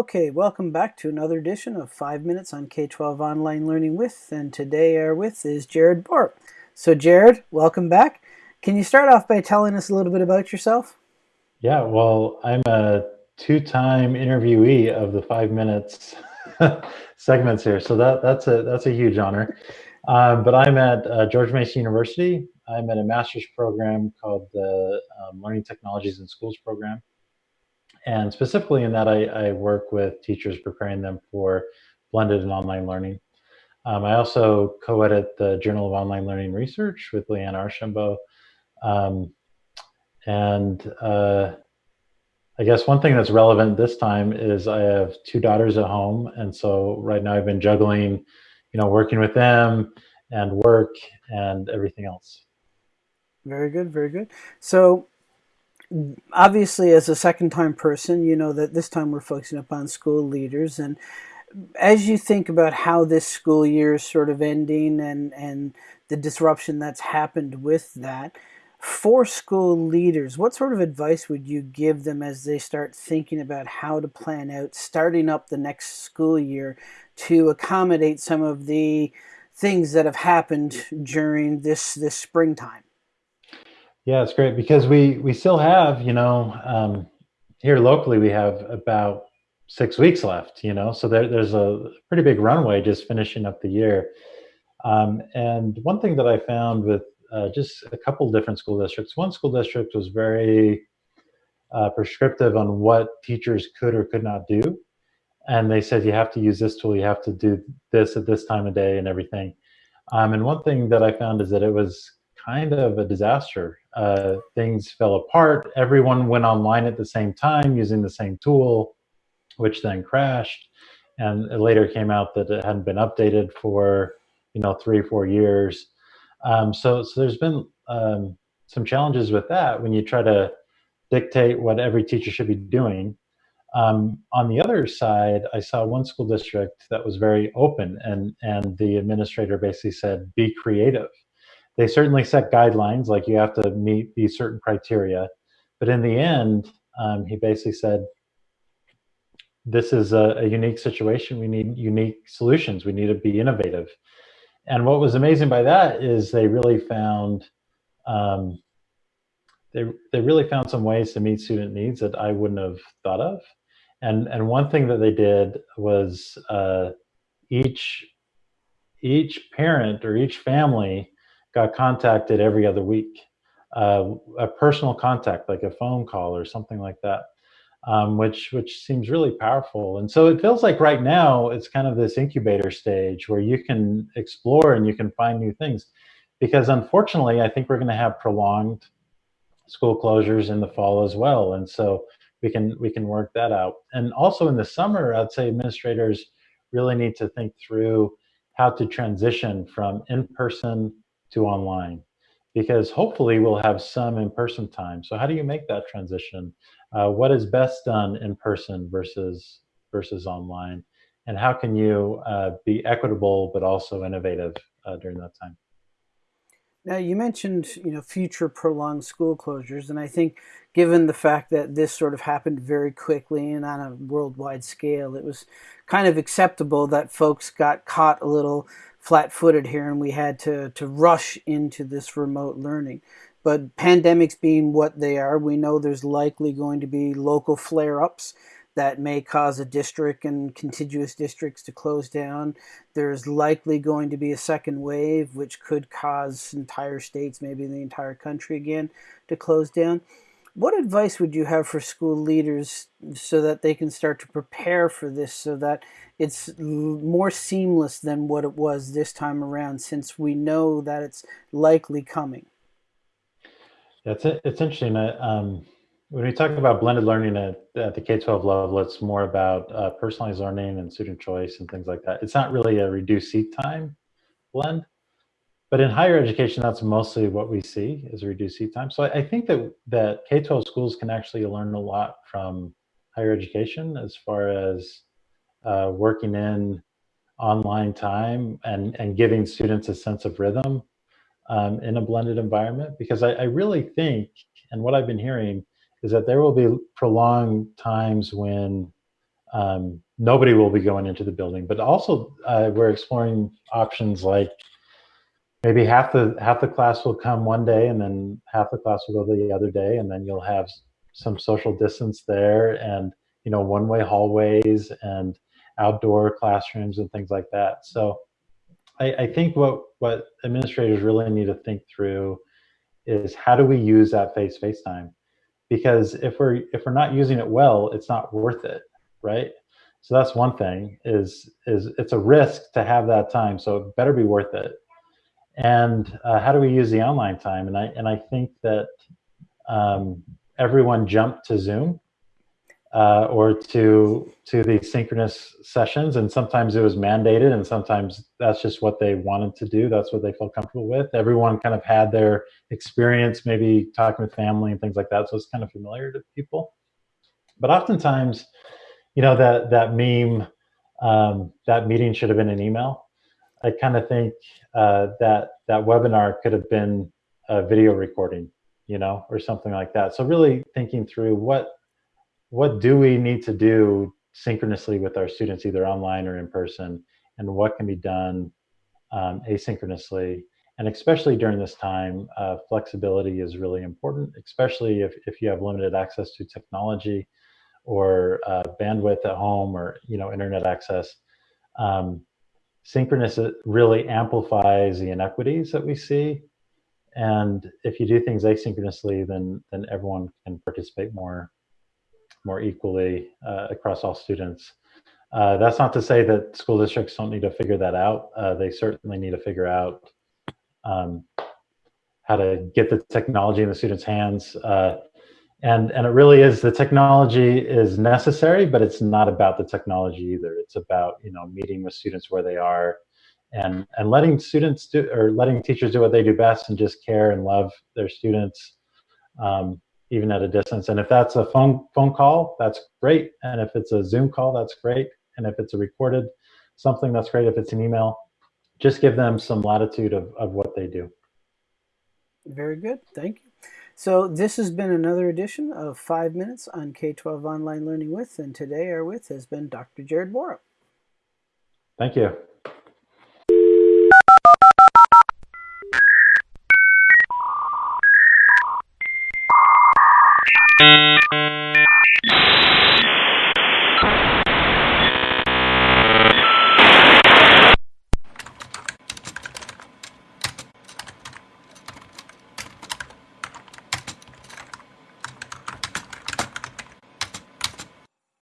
Okay, welcome back to another edition of 5 Minutes on K-12 Online Learning With, and today our with is Jared Borup. So Jared, welcome back. Can you start off by telling us a little bit about yourself? Yeah, well, I'm a two-time interviewee of the 5 Minutes segments here, so that, that's, a, that's a huge honor. Um, but I'm at uh, George Mason University. I'm at a master's program called the um, Learning Technologies in Schools program. And specifically in that, I, I, work with teachers preparing them for blended and online learning. Um, I also co-edit the Journal of Online Learning Research with Leanne Archambault. Um, and uh, I guess one thing that's relevant this time is I have two daughters at home. And so right now I've been juggling, you know, working with them and work and everything else. Very good, very good. So obviously as a second time person, you know that this time we're focusing upon school leaders and as you think about how this school year is sort of ending and, and the disruption that's happened with that, for school leaders, what sort of advice would you give them as they start thinking about how to plan out starting up the next school year to accommodate some of the things that have happened during this this springtime? Yeah, it's great because we we still have, you know, um, here locally we have about six weeks left, you know, so there, there's a pretty big runway just finishing up the year. Um, and one thing that I found with uh, just a couple different school districts, one school district was very uh, prescriptive on what teachers could or could not do. And they said, you have to use this tool, you have to do this at this time of day and everything. Um, and one thing that I found is that it was kind of a disaster. Uh, things fell apart. Everyone went online at the same time using the same tool, which then crashed. And it later came out that it hadn't been updated for, you know, three or four years. Um, so, so there's been um, some challenges with that when you try to dictate what every teacher should be doing. Um, on the other side, I saw one school district that was very open and, and the administrator basically said, be creative they certainly set guidelines, like you have to meet these certain criteria. But in the end, um, he basically said, this is a, a, unique situation. We need unique solutions. We need to be innovative. And what was amazing by that is they really found um, they, they really found some ways to meet student needs that I wouldn't have thought of. And, and one thing that they did was uh, each, each parent or each family got contacted every other week. Uh, a personal contact, like a phone call or something like that, um, which which seems really powerful. And so it feels like right now it's kind of this incubator stage where you can explore and you can find new things. Because unfortunately, I think we're going to have prolonged school closures in the fall as well, and so we can we can work that out. And also in the summer, I'd say administrators really need to think through how to transition from in-person to online because hopefully we'll have some in-person time. So how do you make that transition? Uh, what is best done in person versus versus online? And how can you uh, be equitable but also innovative uh, during that time? Now you mentioned, you know, future prolonged school closures, and I think given the fact that this sort of happened very quickly and on a worldwide scale, it was kind of acceptable that folks got caught a little flat-footed here and we had to, to rush into this remote learning. But pandemics being what they are, we know there's likely going to be local flare-ups that may cause a district and contiguous districts to close down. There's likely going to be a second wave, which could cause entire states, maybe the entire country again, to close down. What advice would you have for school leaders so that they can start to prepare for this so that it's more seamless than what it was this time around since we know that it's likely coming? Yeah, it's, it's interesting. Um, when we talk about blended learning at, at the K-12 level, it's more about uh, personalized learning and student choice and things like that. It's not really a reduced seat time blend, but in higher education, that's mostly what we see is reduced seat time. So I, I think that, that K-12 schools can actually learn a lot from higher education as far as uh, working in online time and, and giving students a sense of rhythm um, in a blended environment. Because I, I really think, and what I've been hearing, is that there will be prolonged times when um, nobody will be going into the building. But also, uh, we're exploring options like maybe half the half the class will come one day, and then half the class will go the other day, and then you'll have some social distance there, and you know, one-way hallways and outdoor classrooms and things like that. So, I, I think what what administrators really need to think through is how do we use that face-to-face time? Because if we're if we're not using it well it's not worth it right? So that's one thing is is it's a risk to have that time so it better be worth it and uh, how do we use the online time? And i and i think that um, everyone jumped to zoom uh, or to to these synchronous sessions. And sometimes it was mandated and sometimes that's just what they wanted to do. That's what they felt comfortable with. Everyone kind of had their experience maybe talking with family and things like that. So it's kind of familiar to people. But oftentimes you know that that meme um, that meeting should have been an email i kind of think uh, that that webinar could have been a video recording you know or something like that so really thinking through what what do we need to do synchronously with our students, either online or in person, and what can be done um, asynchronously. And especially during this time, uh, flexibility is really important, especially if, if you have limited access to technology or uh, bandwidth at home or you know internet access. Um, synchronous really amplifies the inequities that we see. And if you do things asynchronously, then then everyone can participate more more equally uh, across all students. Uh, that's not to say that school districts don't need to figure that out. Uh, they certainly need to figure out um, how to get the technology in the students' hands. Uh, and, and it really is, the technology is necessary, but it's not about the technology either. It's about, you know, meeting with students where they are and, and letting students do, or letting teachers do what they do best and just care and love their students. Um, even at a distance. And if that's a phone phone call, that's great. And if it's a Zoom call, that's great. And if it's a recorded something, that's great. If it's an email, just give them some latitude of, of what they do. Very good. Thank you. So this has been another edition of Five Minutes on K-12 Online Learning With, and today our with has been Dr. Jared Borup. Thank you